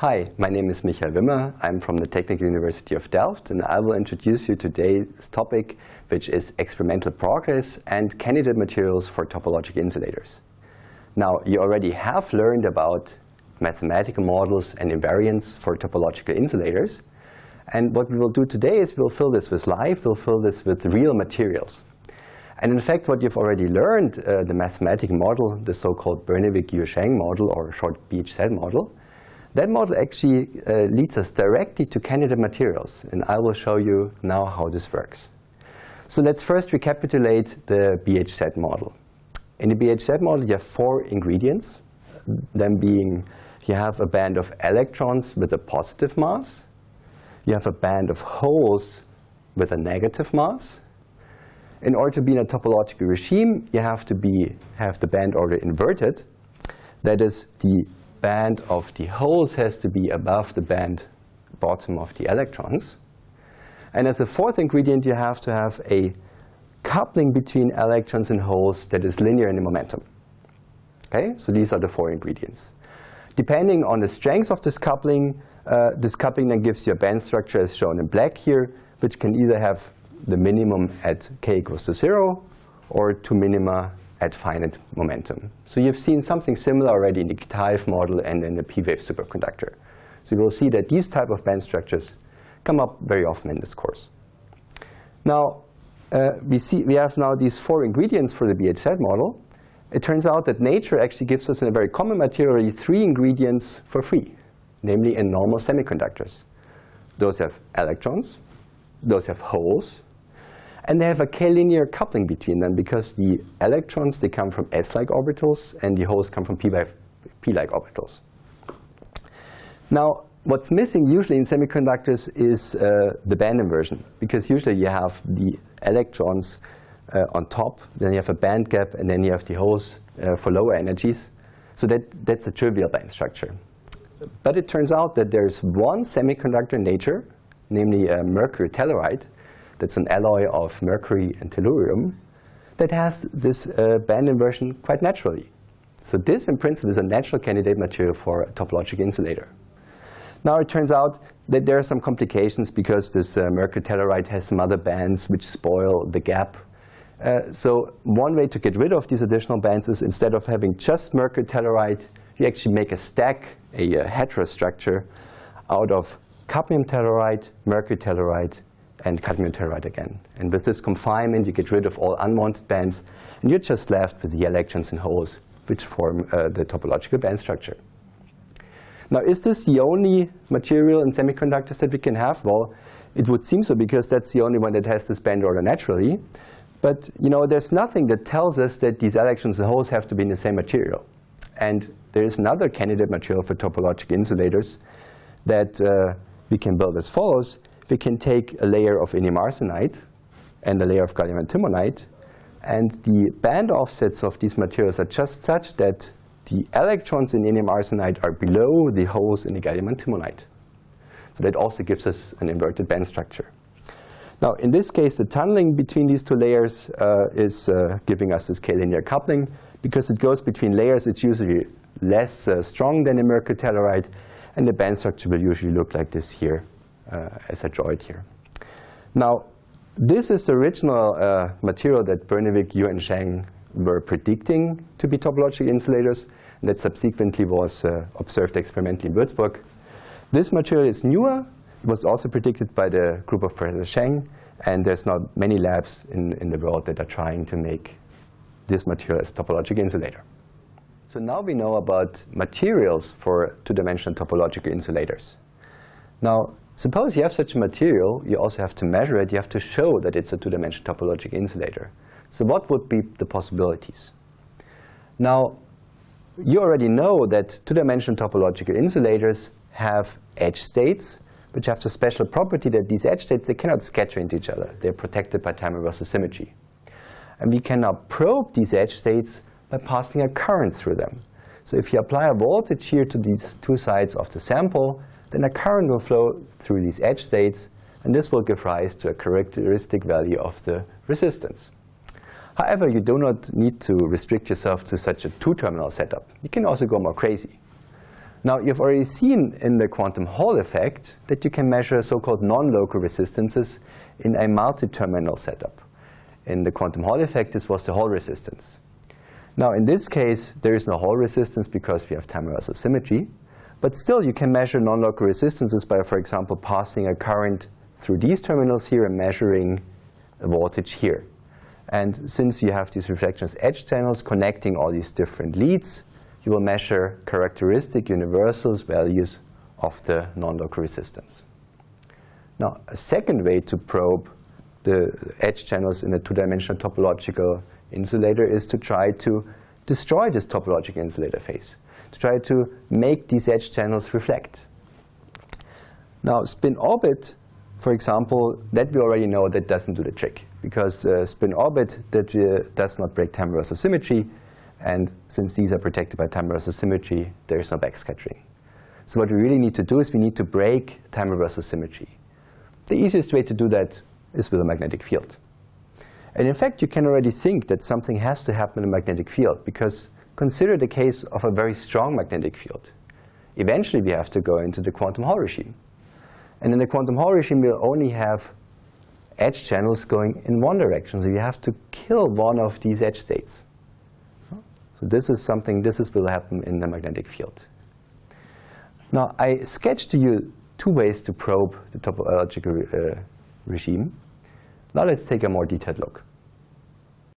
Hi, my name is Michael Wimmer. I'm from the Technical University of Delft, and I will introduce you today's topic, which is experimental progress and candidate materials for topological insulators. Now, you already have learned about mathematical models and invariants for topological insulators. And what we will do today is we'll fill this with life, we'll fill this with real materials. And in fact, what you've already learned, uh, the mathematical model, the so-called Bernevig-Hughes-Zhang model, or short BHZ model, that model actually uh, leads us directly to candidate materials, and I will show you now how this works. So let's first recapitulate the BHZ model. In the BHZ model, you have four ingredients, them being you have a band of electrons with a positive mass, you have a band of holes with a negative mass. In order to be in a topological regime, you have to be, have the band order inverted. That is, the band of the holes has to be above the band bottom of the electrons. And as a fourth ingredient, you have to have a coupling between electrons and holes that is linear in the momentum. Okay, so these are the four ingredients. Depending on the strength of this coupling, uh, this coupling then gives you a band structure as shown in black here, which can either have the minimum at k equals to 0 or two minima at finite momentum. So you've seen something similar already in the Kitaev model and in the P-wave superconductor. So you will see that these type of band structures come up very often in this course. Now, uh, we, see, we have now these four ingredients for the BHZ model. It turns out that nature actually gives us in a very common material three ingredients for free, namely in normal semiconductors. Those have electrons, those have holes, and they have a k-linear coupling between them because the electrons, they come from s-like orbitals, and the holes come from p-like orbitals. Now, what's missing usually in semiconductors is uh, the band inversion, because usually you have the electrons uh, on top, then you have a band gap, and then you have the holes uh, for lower energies. So that, that's a trivial band structure. But it turns out that there's one semiconductor in nature, namely mercury telluride, that's an alloy of mercury and tellurium that has this uh, band inversion quite naturally. So this, in principle, is a natural candidate material for a topological insulator. Now it turns out that there are some complications because this uh, mercury telluride has some other bands which spoil the gap. Uh, so one way to get rid of these additional bands is instead of having just mercury telluride, you actually make a stack, a, a heterostructure, out of cadmium telluride, mercury telluride, and cadmium telluride again. And with this confinement, you get rid of all unwanted bands, and you're just left with the electrons and holes, which form uh, the topological band structure. Now, is this the only material in semiconductors that we can have? Well, it would seem so because that's the only one that has this band order naturally. But you know, there's nothing that tells us that these electrons and holes have to be in the same material. And there is another candidate material for topological insulators that uh, we can build as follows we can take a layer of indium arsenide and a layer of gallium antimonide, and the band offsets of these materials are just such that the electrons in indium arsenide are below the holes in the gallium antimonide. So that also gives us an inverted band structure. Now, in this case, the tunneling between these two layers uh, is uh, giving us this k-linear coupling. Because it goes between layers, it's usually less uh, strong than a mercury telluride, and the band structure will usually look like this here. Uh, as I draw it here. Now, this is the original uh, material that Bernevig, Hughes, and Zhang were predicting to be topological insulators, and that subsequently was uh, observed experimentally in Würzburg. This material is newer. It was also predicted by the group of Professor Zhang, and there's not many labs in, in the world that are trying to make this material as a topological insulator. So now we know about materials for two-dimensional topological insulators. Now, Suppose you have such a material, you also have to measure it, you have to show that it's a two-dimensional topological insulator. So what would be the possibilities? Now, you already know that two-dimensional topological insulators have edge states, which have the special property that these edge states, they cannot scatter into each other. They're protected by time reversal symmetry. And we can now probe these edge states by passing a current through them. So if you apply a voltage here to these two sides of the sample, then a current will flow through these edge states, and this will give rise to a characteristic value of the resistance. However, you do not need to restrict yourself to such a two-terminal setup. You can also go more crazy. Now, you've already seen in the quantum Hall effect that you can measure so-called non-local resistances in a multi-terminal setup. In the quantum Hall effect, this was the Hall resistance. Now, in this case, there is no Hall resistance because we have time reversal symmetry. But still, you can measure non-local resistances by, for example, passing a current through these terminals here and measuring a voltage here. And since you have these reflections edge channels connecting all these different leads, you will measure characteristic universals values of the non-local resistance. Now, a second way to probe the edge channels in a two-dimensional topological insulator is to try to destroy this topological insulator phase, to try to make these edge channels reflect. Now, spin orbit, for example, that we already know that doesn't do the trick because uh, spin orbit that uh, does not break time reversal symmetry, and since these are protected by time reversal symmetry, there is no backscattering. So what we really need to do is we need to break time reversal symmetry. The easiest way to do that is with a magnetic field. And in fact, you can already think that something has to happen in a magnetic field because consider the case of a very strong magnetic field. Eventually, we have to go into the quantum Hall regime. And in the quantum Hall regime, we'll only have edge channels going in one direction. So you have to kill one of these edge states. So this is something, this is will happen in the magnetic field. Now, I sketched to you two ways to probe the topological uh, regime. Now let's take a more detailed look.